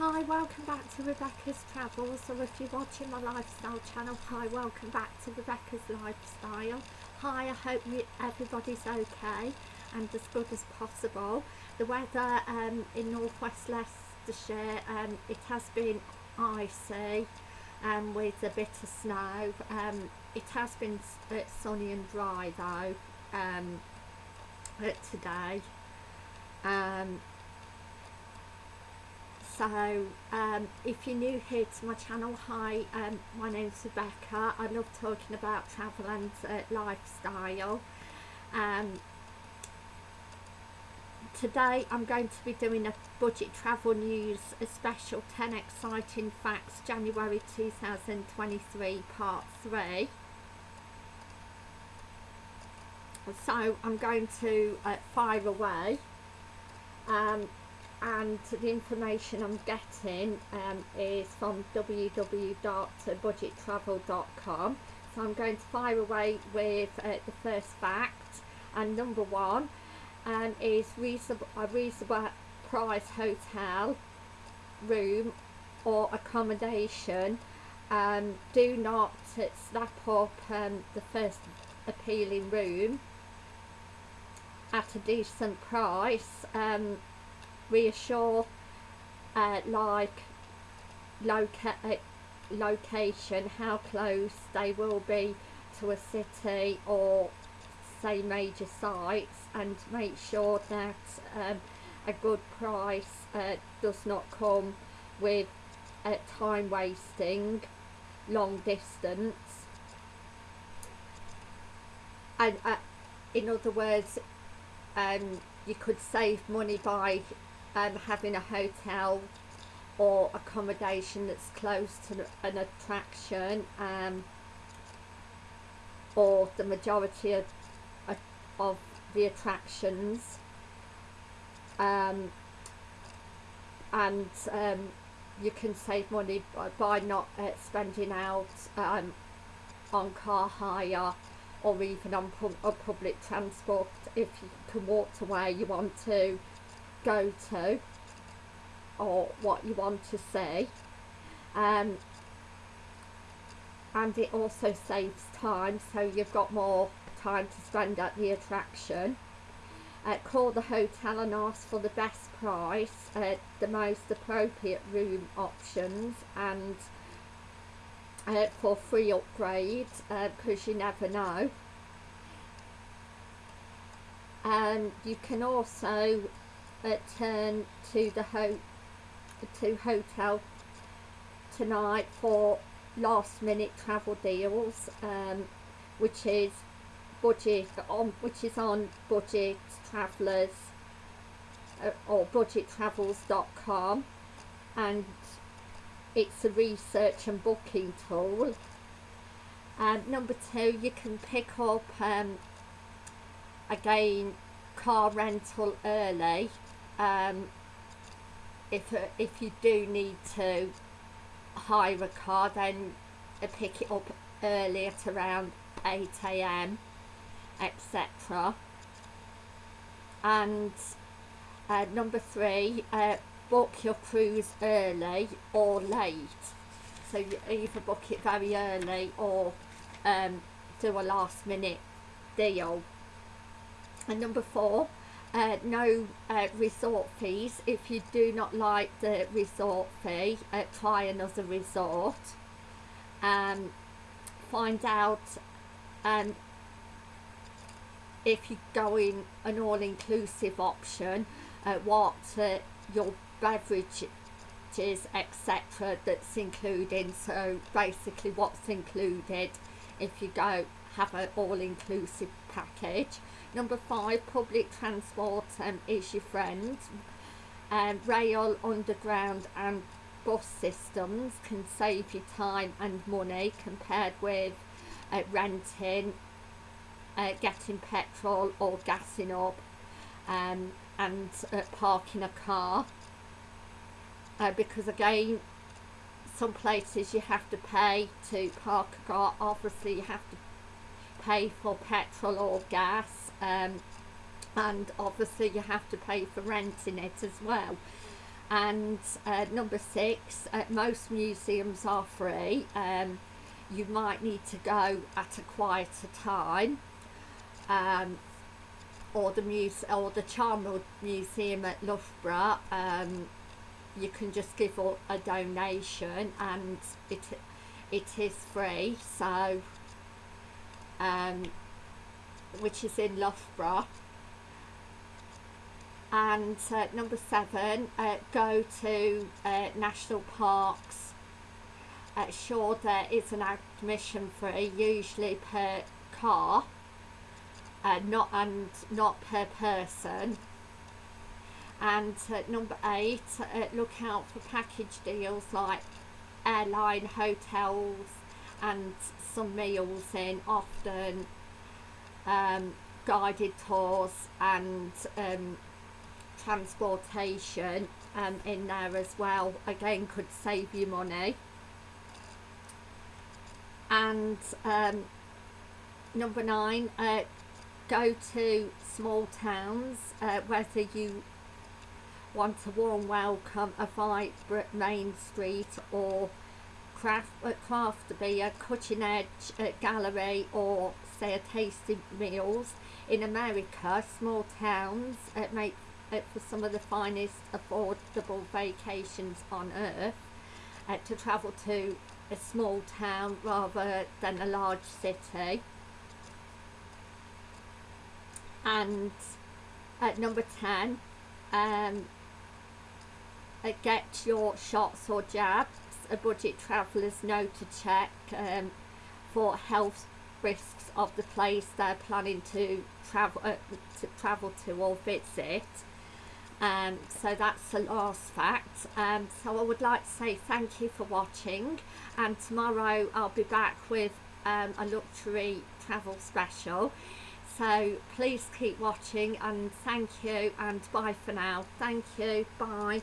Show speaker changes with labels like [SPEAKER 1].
[SPEAKER 1] Hi, welcome back to Rebecca's Travels, or if you're watching my lifestyle channel, hi, welcome back to Rebecca's Lifestyle. Hi, I hope you, everybody's okay and as good as possible. The weather um, in northwest Leicestershire, um, it has been icy um, with a bit of snow. Um, it has been uh, sunny and dry though um, today. Um, so um, if you're new here to my channel hi um, my name's Rebecca. I love talking about travel and uh, lifestyle. Um, today I'm going to be doing a budget travel news a special 10 exciting facts January 2023 part 3 so I'm going to uh, fire away. Um, and the information I'm getting um, is from www.budgettravel.com so I'm going to fire away with uh, the first fact and number one um, is reasonable, a reasonable price hotel room or accommodation. Um, do not snap up um, the first appealing room at a decent price. Um, reassure uh, like loca uh, location how close they will be to a city or say major sites and make sure that um, a good price uh, does not come with uh, time wasting long distance. And uh, in other words um, you could save money by um, having a hotel or accommodation that's close to an attraction um, or the majority of, of the attractions. Um, and um, you can save money by, by not uh, spending out um, on car hire or even on, on public transport. If you can walk to where you want to go to or what you want to see um, and it also saves time so you've got more time to spend at the attraction. Uh, call the hotel and ask for the best price uh, the most appropriate room options and uh, for free upgrades because uh, you never know. And you can also uh, turn to the ho to hotel tonight for last minute travel deals um, which is budget on which is on budget travelers uh, or budgettravels.com and it's a research and booking tool. And number two you can pick up um, again car rental early um, if, uh, if you do need to hire a car then uh, pick it up early at around 8am etc and uh, number three uh, book your cruise early or late. So you either book it very early or um, do a last minute deal. And number four uh, no uh, resort fees. If you do not like the resort fee uh, try another resort. Um, find out um, if you go in an all-inclusive option uh, what uh, your beverages etc that's included so basically what's included if you go have an all-inclusive package Number five, public transport um, is your friend. Um, rail, underground and bus systems can save you time and money compared with uh, renting, uh, getting petrol or gassing up um, and uh, parking a car. Uh, because again, some places you have to pay to park a car, obviously you have to pay for petrol or gas um, and obviously you have to pay for renting it as well. And uh, number six uh, most museums are free. Um, you might need to go at a quieter time. Um, or the muse or the Charnwood Museum at Loughborough um, you can just give a donation and it it is free. So um, which is in Loughborough. And uh, number seven uh, go to uh, national parks. Uh, sure there is an admission fee usually per car uh, not and not per person. And uh, number eight look out for package deals like airline hotels and some meals in often um, guided tours and um, transportation um, in there as well. Again could save you money. And um, number nine uh, go to small towns uh, whether you want a warm welcome a vibrant main street or craft, uh, craft beer cutting edge uh, gallery or say a tasty meals. In America small towns uh, make uh, for some of the finest affordable vacations on earth uh, to travel to a small town rather than a large city. And at number 10 um, uh, get your shots or jabs a budget travellers know to check um, for health risks of the place they're planning to travel uh, to travel to or visit. Um, so that's the last fact. Um, so I would like to say thank you for watching and tomorrow I'll be back with um, a luxury travel special. So please keep watching and thank you and bye for now. Thank you. Bye